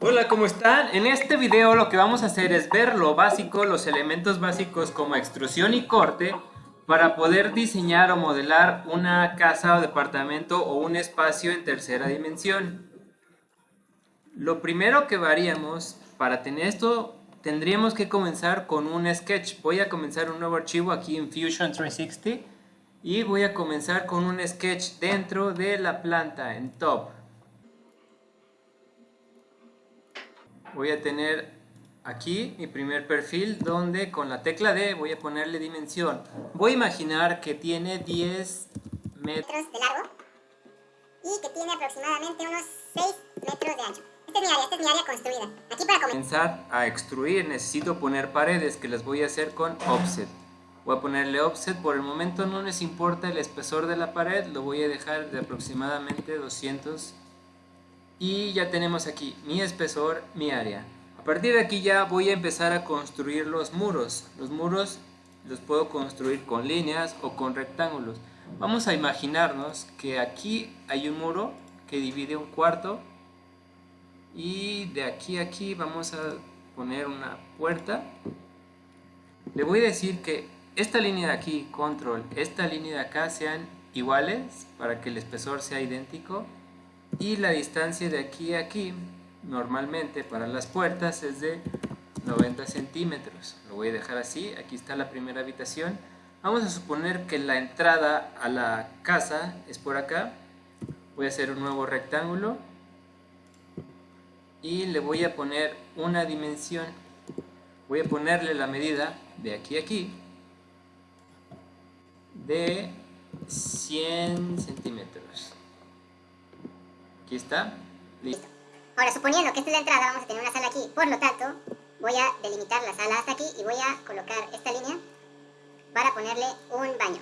Hola, ¿cómo están? En este video lo que vamos a hacer es ver lo básico, los elementos básicos como extrusión y corte para poder diseñar o modelar una casa o departamento o un espacio en tercera dimensión. Lo primero que haríamos para tener esto tendríamos que comenzar con un sketch. Voy a comenzar un nuevo archivo aquí en Fusion 360 y voy a comenzar con un sketch dentro de la planta en top. Voy a tener aquí mi primer perfil donde con la tecla D voy a ponerle dimensión. Voy a imaginar que tiene 10 metros de largo y que tiene aproximadamente unos 6 metros de ancho. Esta es mi área, esta es mi área construida. Aquí para comenzar a extruir necesito poner paredes que las voy a hacer con offset. Voy a ponerle offset, por el momento no les importa el espesor de la pared, lo voy a dejar de aproximadamente 200 y ya tenemos aquí mi espesor, mi área. A partir de aquí ya voy a empezar a construir los muros. Los muros los puedo construir con líneas o con rectángulos. Vamos a imaginarnos que aquí hay un muro que divide un cuarto y de aquí a aquí vamos a poner una puerta le voy a decir que esta línea de aquí, control, esta línea de acá sean iguales para que el espesor sea idéntico y la distancia de aquí a aquí normalmente para las puertas es de 90 centímetros. Lo voy a dejar así, aquí está la primera habitación. Vamos a suponer que la entrada a la casa es por acá. Voy a hacer un nuevo rectángulo y le voy a poner una dimensión. Voy a ponerle la medida de aquí a aquí de 100 centímetros aquí está listo. Ahora suponiendo que esta es la entrada vamos a tener una sala aquí. Por lo tanto voy a delimitar la sala hasta aquí y voy a colocar esta línea para ponerle un baño.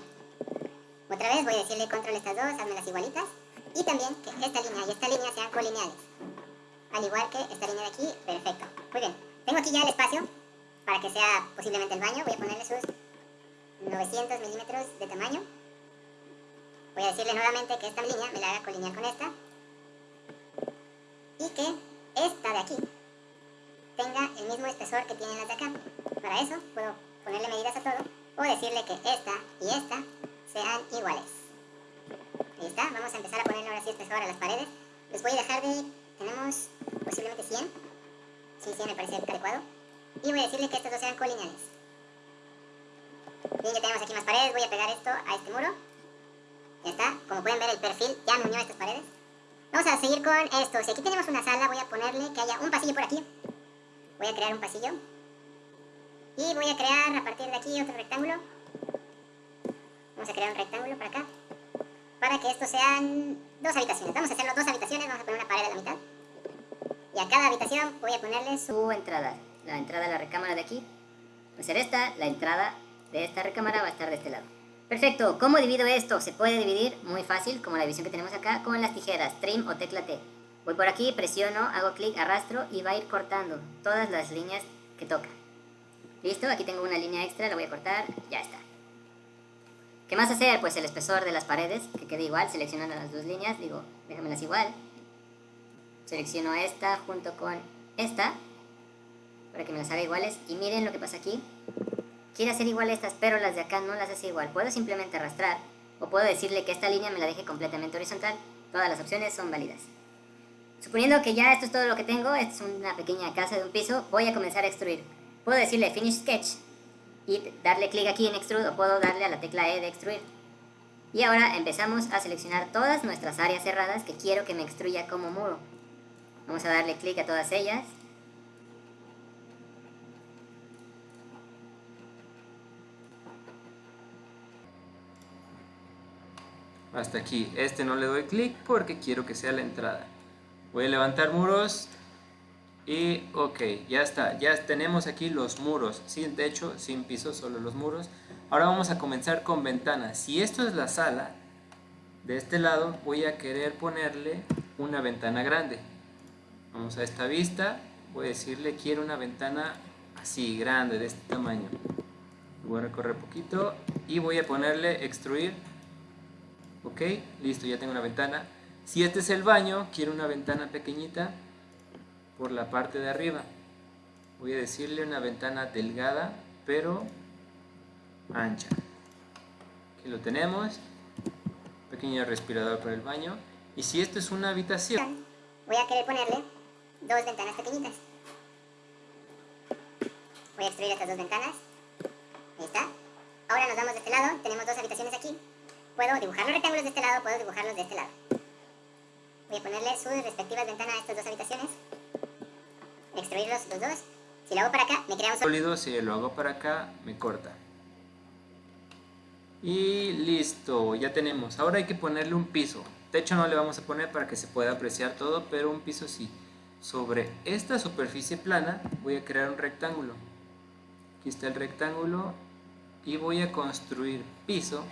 Otra vez voy a decirle control estas dos, hazme las igualitas. Y también que esta línea y esta línea sean colineales. Al igual que esta línea de aquí, perfecto. Muy bien, tengo aquí ya el espacio para que sea posiblemente el baño, voy a ponerle sus 900 milímetros de tamaño. Voy a decirle nuevamente que esta línea me la haga colinear con esta. Y que esta de aquí tenga el mismo espesor que tienen las de acá. Para eso puedo ponerle medidas a todo o decirle que esta y esta sean iguales. Ahí está, vamos a empezar a ponerle ahora sí espesor a las paredes. Les voy a dejar de tenemos posiblemente 100. Sí, 100 me parece adecuado. Y voy a decirle que estos dos sean colineales. Bien, ya tenemos aquí más paredes. Voy a pegar esto a este muro. Ya está. Como pueden ver, el perfil ya me unió a estas paredes. Vamos a seguir con esto. Si aquí tenemos una sala, voy a ponerle que haya un pasillo por aquí. Voy a crear un pasillo. Y voy a crear a partir de aquí otro rectángulo. Vamos a crear un rectángulo para acá. Para que estos sean dos habitaciones. Vamos a hacerlo dos habitaciones. Vamos a poner una pared a la mitad. Y a cada habitación voy a ponerle su entrada. La entrada de la recámara de aquí va a ser esta, la entrada de esta recámara va a estar de este lado. Perfecto, ¿cómo divido esto? Se puede dividir muy fácil, como la división que tenemos acá, con las tijeras, trim o tecla T. Voy por aquí, presiono, hago clic, arrastro y va a ir cortando todas las líneas que toca. ¿Listo? Aquí tengo una línea extra, la voy a cortar, ya está. ¿Qué más hacer? Pues el espesor de las paredes, que quede igual, seleccionando las dos líneas, digo, déjamelas igual. Selecciono esta junto con esta para que me las haga iguales. Y miren lo que pasa aquí. Quiere hacer igual estas, pero las de acá no las hace igual. Puedo simplemente arrastrar o puedo decirle que esta línea me la deje completamente horizontal. Todas las opciones son válidas. Suponiendo que ya esto es todo lo que tengo, es una pequeña casa de un piso, voy a comenzar a extruir. Puedo decirle Finish Sketch y darle clic aquí en Extrude o puedo darle a la tecla E de extruir. Y ahora empezamos a seleccionar todas nuestras áreas cerradas que quiero que me extruya como muro. Vamos a darle clic a todas ellas. Hasta aquí. Este no le doy clic porque quiero que sea la entrada. Voy a levantar muros y ok, ya está. Ya tenemos aquí los muros. Sin techo, sin piso, solo los muros. Ahora vamos a comenzar con ventanas. Si esto es la sala, de este lado voy a querer ponerle una ventana grande. Vamos a esta vista, voy a decirle quiero una ventana así, grande, de este tamaño. Voy a recorrer poquito y voy a ponerle extruir. Ok, listo, ya tengo una ventana. Si este es el baño, quiero una ventana pequeñita. por la parte de arriba. Voy a decirle una ventana delgada, pero ancha. Aquí lo tenemos. Pequeño respirador para el baño. Y si esto es una habitación... Voy a querer ponerle dos ventanas pequeñitas. Voy a extruir estas dos ventanas. Ahí está. Ahora nos vamos de este lado. Tenemos dos habitaciones aquí. Puedo dibujar los rectángulos de este lado, puedo dibujarlos de este lado. Voy a ponerle sus respectivas ventanas a estas dos habitaciones. Extruirlos los dos. Si lo hago para acá, me crea un sólido. Si lo hago para acá, me corta. Y listo, ya tenemos. Ahora hay que ponerle un piso. Techo no le vamos a poner para que se pueda apreciar todo, pero un piso sí. Sobre esta superficie plana voy a crear un rectángulo. Aquí está el rectángulo y voy a construir piso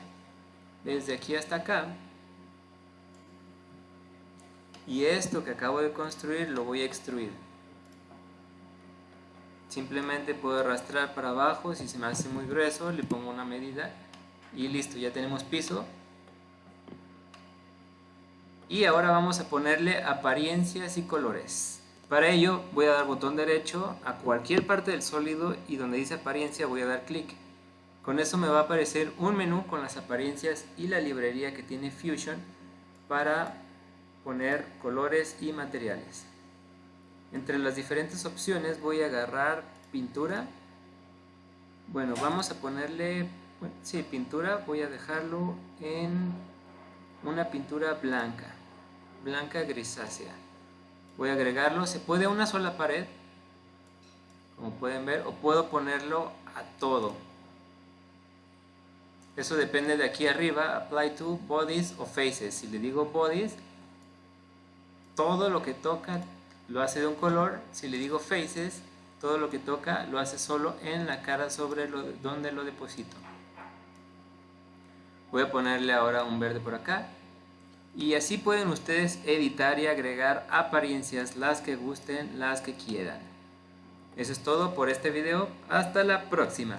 desde aquí hasta acá. Y esto que acabo de construir lo voy a extruir. Simplemente puedo arrastrar para abajo, si se me hace muy grueso le pongo una medida y listo, ya tenemos piso. Y ahora vamos a ponerle apariencias y colores. Para ello voy a dar botón derecho a cualquier parte del sólido y donde dice apariencia voy a dar clic. Con eso me va a aparecer un menú con las apariencias y la librería que tiene Fusion para poner colores y materiales. Entre las diferentes opciones voy a agarrar pintura. Bueno, vamos a ponerle, sí, pintura, voy a dejarlo en una pintura blanca, blanca grisácea. Voy a agregarlo, se puede a una sola pared, como pueden ver, o puedo ponerlo a todo. Eso depende de aquí arriba, apply to bodies o faces. Si le digo bodies, todo lo que toca lo hace de un color. Si le digo faces, todo lo que toca lo hace solo en la cara sobre lo, donde lo deposito. Voy a ponerle ahora un verde por acá. Y así pueden ustedes editar y agregar apariencias, las que gusten, las que quieran. Eso es todo por este video. Hasta la próxima.